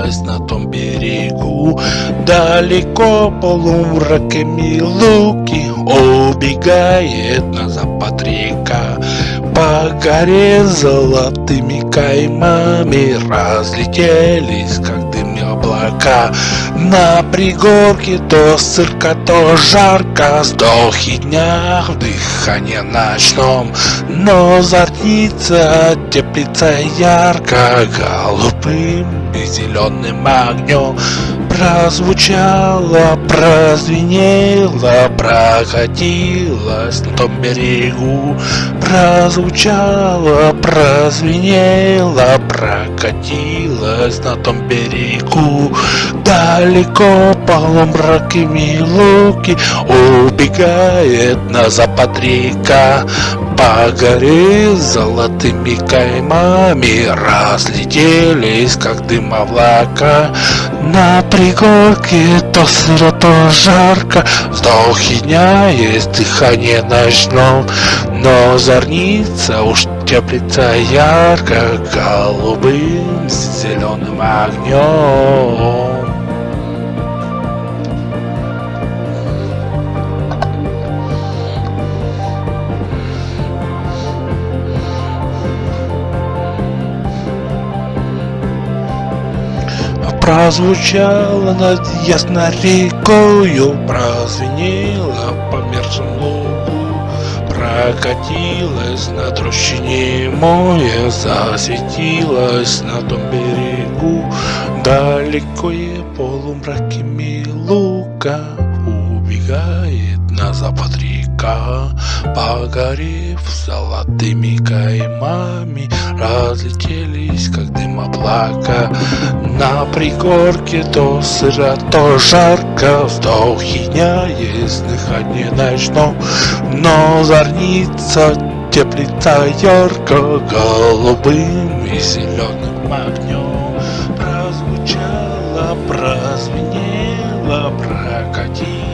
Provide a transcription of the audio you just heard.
осталась на том берегу. Далеко полумраками луки Убегает на запад река. По горе золотыми каймами Разлетелись, как дым облака На пригорке то сырка, то жарко. Сдохи дня в дыхании ночном. Но зорница теплится ярко. Голубым и зеленым огнем Прозвучало, прозвенело, прокатилось на том берегу Прозвучало, прозвенело, прокатилось на том берегу. Далеко полумраками луки убегает на запад река. По горе золотыми каймами разлетелись, как дым облака. На пригорке то сыро, то жарко, вздохи дня есть дыхание ночном, но зорница уж теплится ярко голубым зеленым огнем. Прозвучало над ясной рекою, прозвенело по мерзлому лугу, Прокатилась на трущине море, засветилась на том берегу, Далеко и полумраками лука убегает на запад река, Погорев золотыми каймами, разлетелись, как дым облака. На пригорке то сыро, то жарко, вздохи дня есть дыхание ночном, но зорница теплится ярко голубым и зеленым огнем. Прозвучало, прозвенело, прокатилось